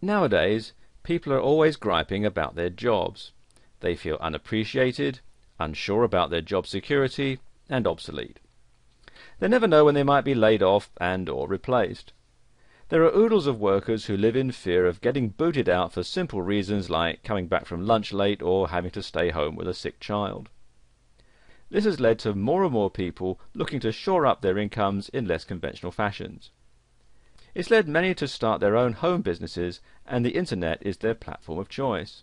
Nowadays, people are always griping about their jobs. They feel unappreciated, unsure about their job security, and obsolete. They never know when they might be laid off and or replaced. There are oodles of workers who live in fear of getting booted out for simple reasons like coming back from lunch late or having to stay home with a sick child. This has led to more and more people looking to shore up their incomes in less conventional fashions. It's led many to start their own home businesses, and the internet is their platform of choice.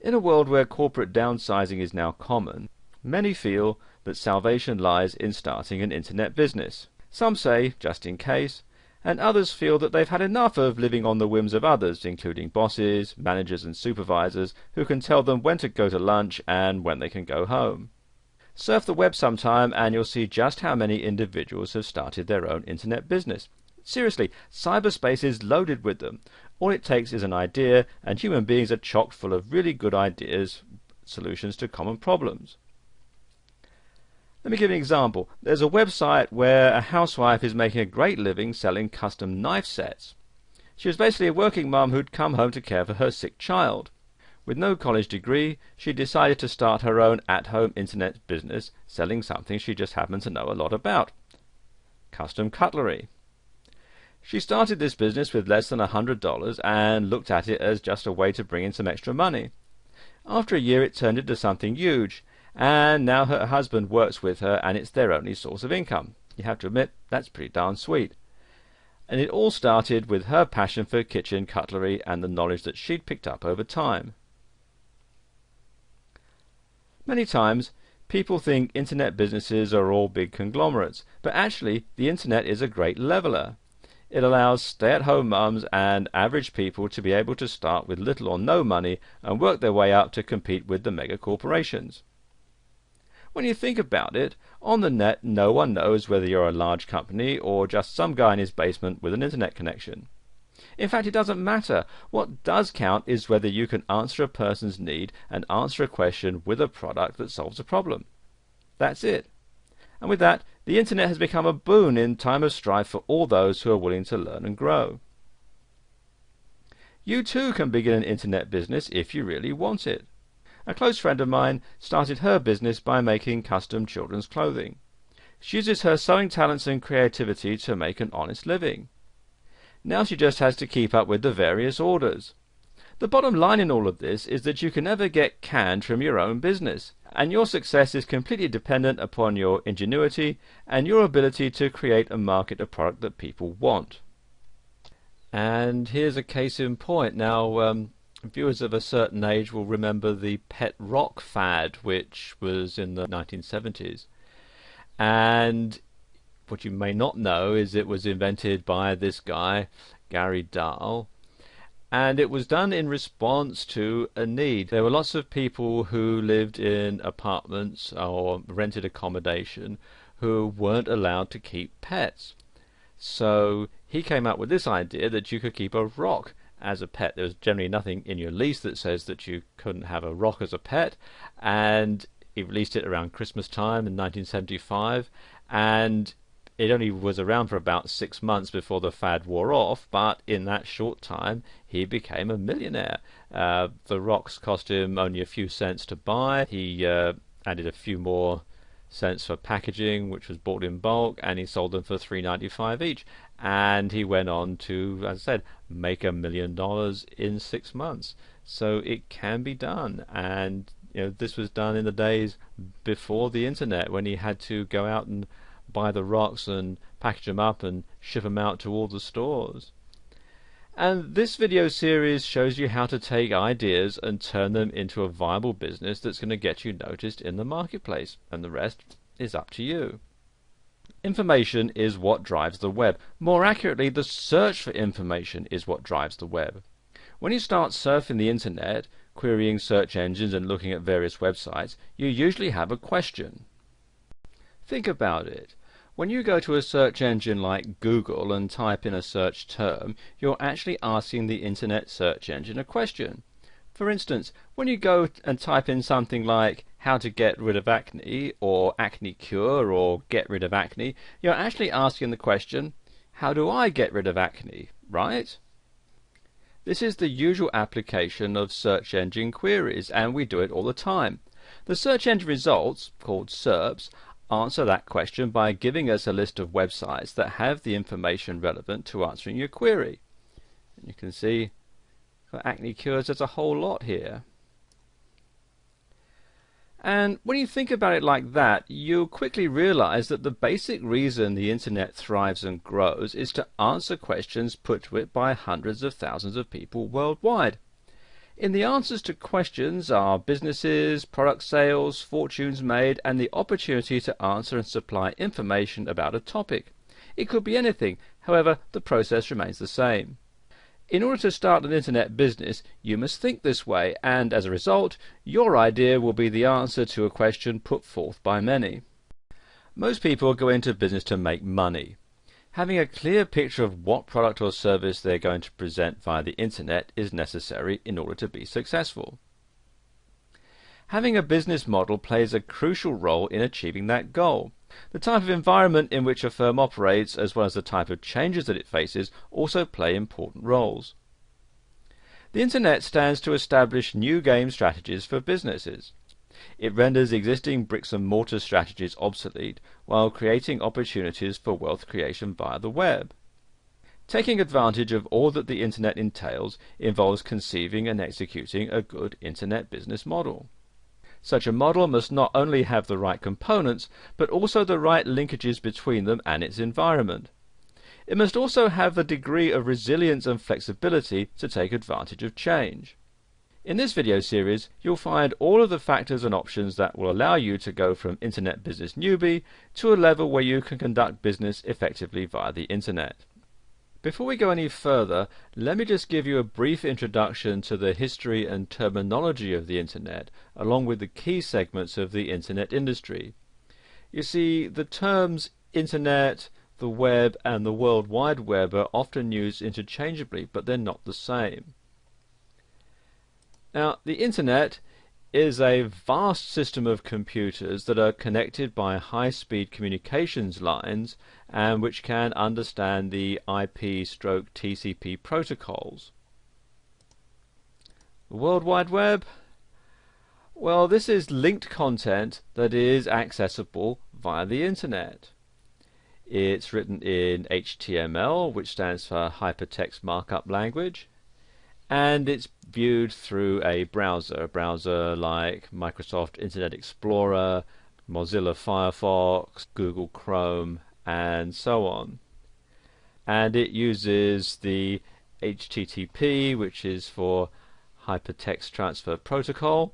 In a world where corporate downsizing is now common, many feel that salvation lies in starting an internet business. Some say, just in case, and others feel that they've had enough of living on the whims of others, including bosses, managers, and supervisors, who can tell them when to go to lunch and when they can go home. Surf the web sometime and you'll see just how many individuals have started their own internet business. Seriously, cyberspace is loaded with them. All it takes is an idea, and human beings are chock full of really good ideas, solutions to common problems. Let me give you an example. There's a website where a housewife is making a great living selling custom knife sets. She was basically a working mum who'd come home to care for her sick child. With no college degree, she decided to start her own at-home internet business selling something she just happened to know a lot about. Custom cutlery. She started this business with less than a hundred dollars and looked at it as just a way to bring in some extra money. After a year it turned into something huge and now her husband works with her and it's their only source of income. You have to admit, that's pretty darn sweet. And it all started with her passion for kitchen cutlery and the knowledge that she'd picked up over time. Many times, people think internet businesses are all big conglomerates, but actually, the internet is a great leveler. It allows stay at home mums and average people to be able to start with little or no money and work their way up to compete with the mega corporations. When you think about it, on the net no one knows whether you're a large company or just some guy in his basement with an internet connection. In fact, it doesn't matter. What does count is whether you can answer a person's need and answer a question with a product that solves a problem. That's it. And with that, the internet has become a boon in time of strife for all those who are willing to learn and grow. You too can begin an internet business if you really want it. A close friend of mine started her business by making custom children's clothing. She uses her sewing talents and creativity to make an honest living. Now she just has to keep up with the various orders. The bottom line in all of this is that you can never get canned from your own business, and your success is completely dependent upon your ingenuity and your ability to create and market a product that people want. And here's a case in point. Now, um, viewers of a certain age will remember the pet rock fad, which was in the 1970s. And what you may not know is it was invented by this guy, Gary Dahl, and it was done in response to a need. There were lots of people who lived in apartments or rented accommodation who weren't allowed to keep pets. So he came up with this idea that you could keep a rock as a pet. There was generally nothing in your lease that says that you couldn't have a rock as a pet, and he released it around Christmas time in 1975, and it only was around for about six months before the fad wore off, but in that short time he became a millionaire. Uh, the rocks cost him only a few cents to buy. He uh, added a few more cents for packaging, which was bought in bulk, and he sold them for three ninety five each. And he went on to, as I said, make a million dollars in six months. So it can be done, and you know this was done in the days before the internet, when he had to go out and buy the rocks and package them up and ship them out to all the stores. And this video series shows you how to take ideas and turn them into a viable business that's going to get you noticed in the marketplace, and the rest is up to you. Information is what drives the web. More accurately, the search for information is what drives the web. When you start surfing the internet, querying search engines and looking at various websites, you usually have a question. Think about it. When you go to a search engine like Google and type in a search term, you're actually asking the internet search engine a question. For instance, when you go and type in something like how to get rid of acne or acne cure or get rid of acne, you're actually asking the question, how do I get rid of acne, right? This is the usual application of search engine queries, and we do it all the time. The search engine results, called SERPs, answer that question by giving us a list of websites that have the information relevant to answering your query. And you can see for acne cures there's a whole lot here. And when you think about it like that, you'll quickly realize that the basic reason the internet thrives and grows is to answer questions put to it by hundreds of thousands of people worldwide. In the answers to questions are businesses, product sales, fortunes made, and the opportunity to answer and supply information about a topic. It could be anything, however, the process remains the same. In order to start an internet business, you must think this way, and as a result, your idea will be the answer to a question put forth by many. Most people go into business to make money. Having a clear picture of what product or service they're going to present via the internet is necessary in order to be successful. Having a business model plays a crucial role in achieving that goal. The type of environment in which a firm operates, as well as the type of changes that it faces, also play important roles. The Internet stands to establish new game strategies for businesses. It renders existing bricks and mortar strategies obsolete while creating opportunities for wealth creation via the web. Taking advantage of all that the Internet entails involves conceiving and executing a good Internet business model. Such a model must not only have the right components, but also the right linkages between them and its environment. It must also have a degree of resilience and flexibility to take advantage of change. In this video series, you'll find all of the factors and options that will allow you to go from Internet Business Newbie to a level where you can conduct business effectively via the Internet. Before we go any further, let me just give you a brief introduction to the history and terminology of the Internet, along with the key segments of the Internet industry. You see, the terms Internet, the web, and the World Wide Web are often used interchangeably, but they're not the same. Now, the Internet is a vast system of computers that are connected by high-speed communications lines and which can understand the IP stroke TCP protocols. The World Wide Web? Well, this is linked content that is accessible via the internet. It's written in HTML, which stands for Hypertext Markup Language, and it's viewed through a browser, a browser like Microsoft Internet Explorer, Mozilla Firefox, Google Chrome, and so on. And it uses the HTTP, which is for Hypertext Transfer Protocol,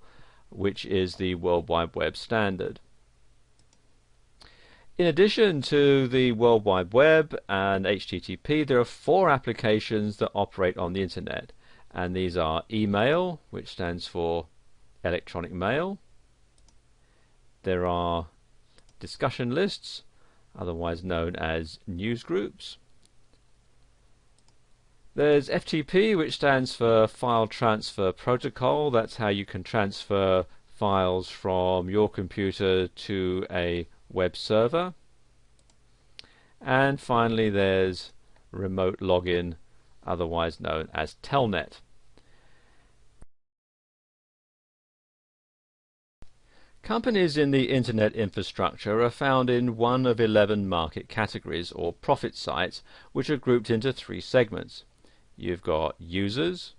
which is the World Wide Web standard. In addition to the World Wide Web and HTTP, there are four applications that operate on the Internet and these are email, which stands for electronic mail. There are discussion lists, otherwise known as news groups. There's FTP, which stands for File Transfer Protocol. That's how you can transfer files from your computer to a web server. And finally, there's remote login otherwise known as Telnet. Companies in the Internet infrastructure are found in one of 11 market categories or profit sites which are grouped into three segments. You've got users,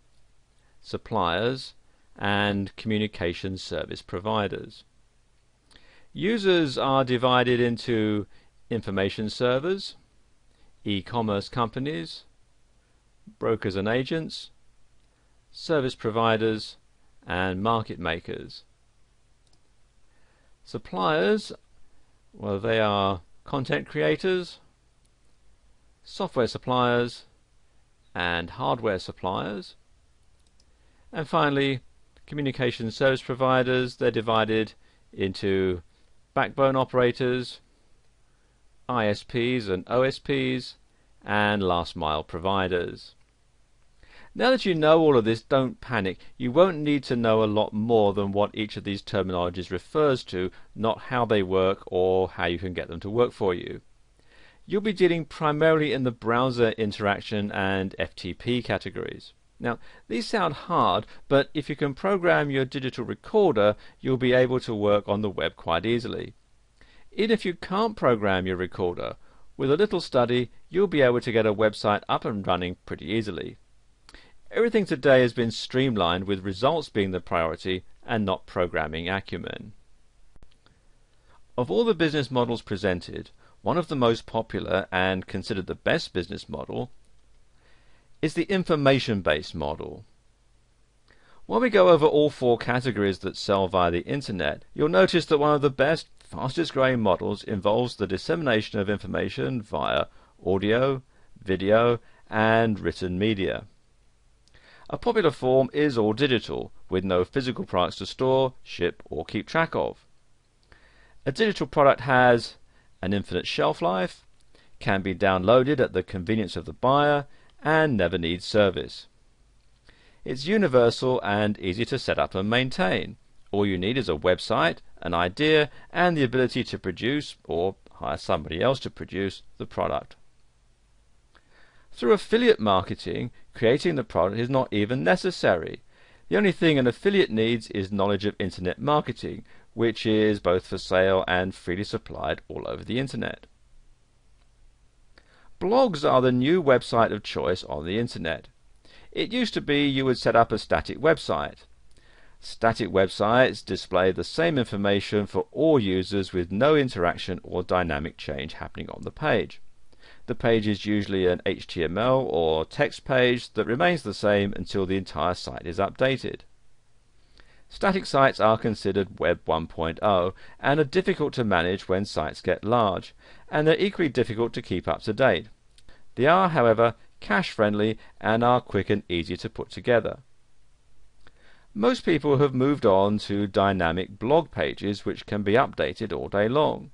suppliers and communication service providers. Users are divided into information servers, e-commerce companies, brokers and agents, service providers, and market makers. Suppliers, well, they are content creators, software suppliers, and hardware suppliers. And finally, communication service providers, they're divided into backbone operators, ISPs and OSPs, and last mile providers. Now that you know all of this, don't panic. You won't need to know a lot more than what each of these terminologies refers to, not how they work or how you can get them to work for you. You'll be dealing primarily in the browser interaction and FTP categories. Now, these sound hard, but if you can program your digital recorder, you'll be able to work on the web quite easily. Even if you can't program your recorder, with a little study, you'll be able to get a website up and running pretty easily. Everything today has been streamlined with results being the priority and not programming acumen. Of all the business models presented, one of the most popular and considered the best business model is the information-based model. While we go over all four categories that sell via the internet, you'll notice that one of the best, fastest growing models involves the dissemination of information via audio, video, and written media. A popular form is all digital, with no physical products to store, ship, or keep track of. A digital product has an infinite shelf life, can be downloaded at the convenience of the buyer, and never needs service. It's universal and easy to set up and maintain. All you need is a website, an idea, and the ability to produce, or hire somebody else to produce, the product. Through affiliate marketing, creating the product is not even necessary. The only thing an affiliate needs is knowledge of internet marketing, which is both for sale and freely supplied all over the internet. Blogs are the new website of choice on the internet. It used to be you would set up a static website. Static websites display the same information for all users with no interaction or dynamic change happening on the page. The page is usually an HTML or text page that remains the same until the entire site is updated. Static sites are considered Web 1.0 and are difficult to manage when sites get large, and they're equally difficult to keep up to date. They are, however, cache friendly and are quick and easy to put together. Most people have moved on to dynamic blog pages which can be updated all day long.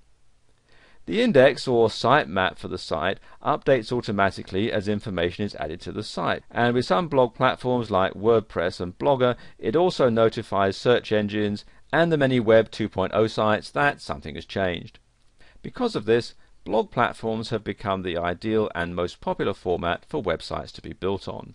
The index or sitemap for the site updates automatically as information is added to the site, and with some blog platforms like WordPress and Blogger, it also notifies search engines and the many Web 2.0 sites that something has changed. Because of this, blog platforms have become the ideal and most popular format for websites to be built on.